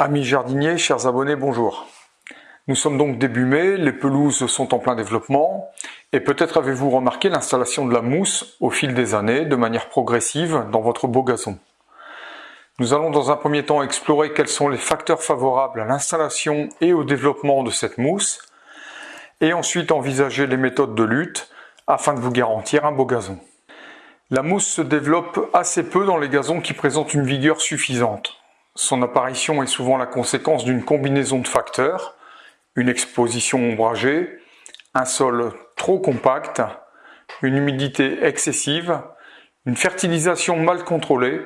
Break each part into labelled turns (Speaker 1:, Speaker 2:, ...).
Speaker 1: Amis jardiniers, chers abonnés, bonjour. Nous sommes donc début mai, les pelouses sont en plein développement, et peut-être avez-vous remarqué l'installation de la mousse au fil des années, de manière progressive, dans votre beau gazon. Nous allons dans un premier temps explorer quels sont les facteurs favorables à l'installation et au développement de cette mousse, et ensuite envisager les méthodes de lutte afin de vous garantir un beau gazon. La mousse se développe assez peu dans les gazons qui présentent une vigueur suffisante. Son apparition est souvent la conséquence d'une combinaison de facteurs, une exposition ombragée, un sol trop compact, une humidité excessive, une fertilisation mal contrôlée,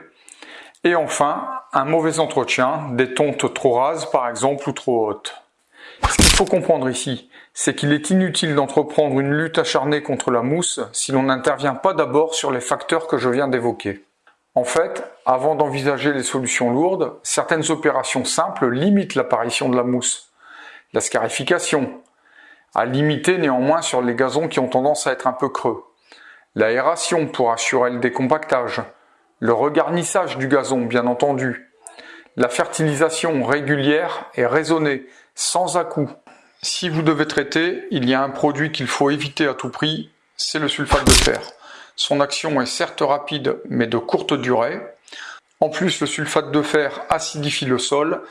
Speaker 1: et enfin un mauvais entretien, des tontes trop rases par exemple ou trop hautes. Ce qu'il faut comprendre ici, c'est qu'il est inutile d'entreprendre une lutte acharnée contre la mousse si l'on n'intervient pas d'abord sur les facteurs que je viens d'évoquer. En fait, avant d'envisager les solutions lourdes, certaines opérations simples limitent l'apparition de la mousse. La scarification, à limiter néanmoins sur les gazons qui ont tendance à être un peu creux. L'aération pour assurer le décompactage. Le regarnissage du gazon, bien entendu. La fertilisation régulière et raisonnée, sans à-coups. Si vous devez traiter, il y a un produit qu'il faut éviter à tout prix, c'est le sulfate de fer. Son action est certes rapide, mais de courte durée. En plus, le sulfate de fer acidifie le sol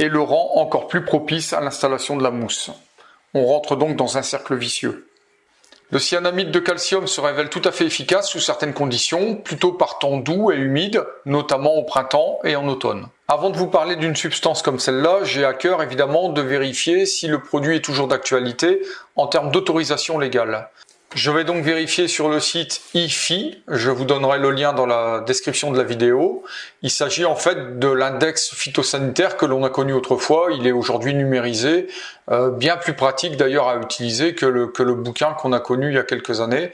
Speaker 1: et le rend encore plus propice à l'installation de la mousse. On rentre donc dans un cercle vicieux. Le cyanamide de calcium se révèle tout à fait efficace sous certaines conditions, plutôt par temps doux et humide, notamment au printemps et en automne. Avant de vous parler d'une substance comme celle-là, j'ai à cœur évidemment de vérifier si le produit est toujours d'actualité en termes d'autorisation légale. Je vais donc vérifier sur le site IFI, je vous donnerai le lien dans la description de la vidéo. Il s'agit en fait de l'index phytosanitaire que l'on a connu autrefois, il est aujourd'hui numérisé, euh, bien plus pratique d'ailleurs à utiliser que le, que le bouquin qu'on a connu il y a quelques années,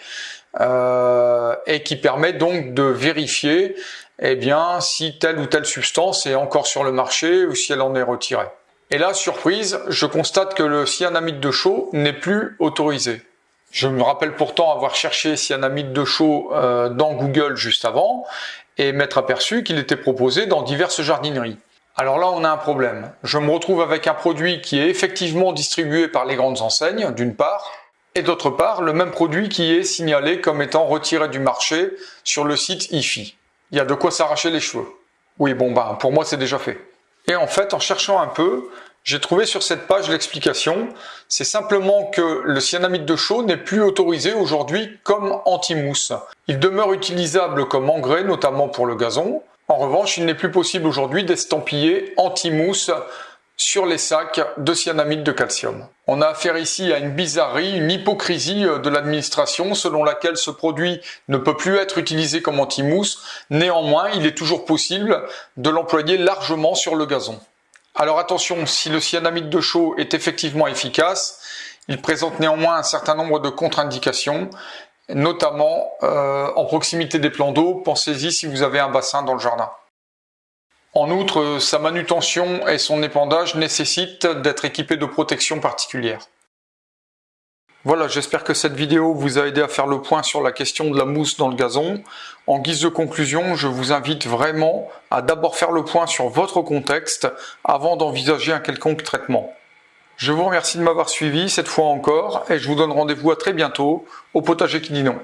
Speaker 1: euh, et qui permet donc de vérifier eh bien, si telle ou telle substance est encore sur le marché ou si elle en est retirée. Et là, surprise, je constate que le cyanamide de chaux n'est plus autorisé. Je me rappelle pourtant avoir cherché cyanamide de chaux euh, dans Google juste avant et m'être aperçu qu'il était proposé dans diverses jardineries. Alors là, on a un problème. Je me retrouve avec un produit qui est effectivement distribué par les grandes enseignes, d'une part, et d'autre part, le même produit qui est signalé comme étant retiré du marché sur le site IFI. Il y a de quoi s'arracher les cheveux. Oui, bon, bah, pour moi, c'est déjà fait. Et en fait, en cherchant un peu, j'ai trouvé sur cette page l'explication. C'est simplement que le cyanamide de chaux n'est plus autorisé aujourd'hui comme anti-mousse. Il demeure utilisable comme engrais, notamment pour le gazon. En revanche, il n'est plus possible aujourd'hui d'estampiller anti-mousse sur les sacs de cyanamide de calcium. On a affaire ici à une bizarrerie, une hypocrisie de l'administration selon laquelle ce produit ne peut plus être utilisé comme anti-mousse. Néanmoins, il est toujours possible de l'employer largement sur le gazon. Alors attention, si le cyanamide de chaux est effectivement efficace, il présente néanmoins un certain nombre de contre-indications, notamment euh, en proximité des plans d'eau. Pensez-y si vous avez un bassin dans le jardin. En outre, sa manutention et son épandage nécessitent d'être équipés de protection particulière. Voilà, j'espère que cette vidéo vous a aidé à faire le point sur la question de la mousse dans le gazon. En guise de conclusion, je vous invite vraiment à d'abord faire le point sur votre contexte avant d'envisager un quelconque traitement. Je vous remercie de m'avoir suivi cette fois encore et je vous donne rendez-vous à très bientôt au potager qui dit non.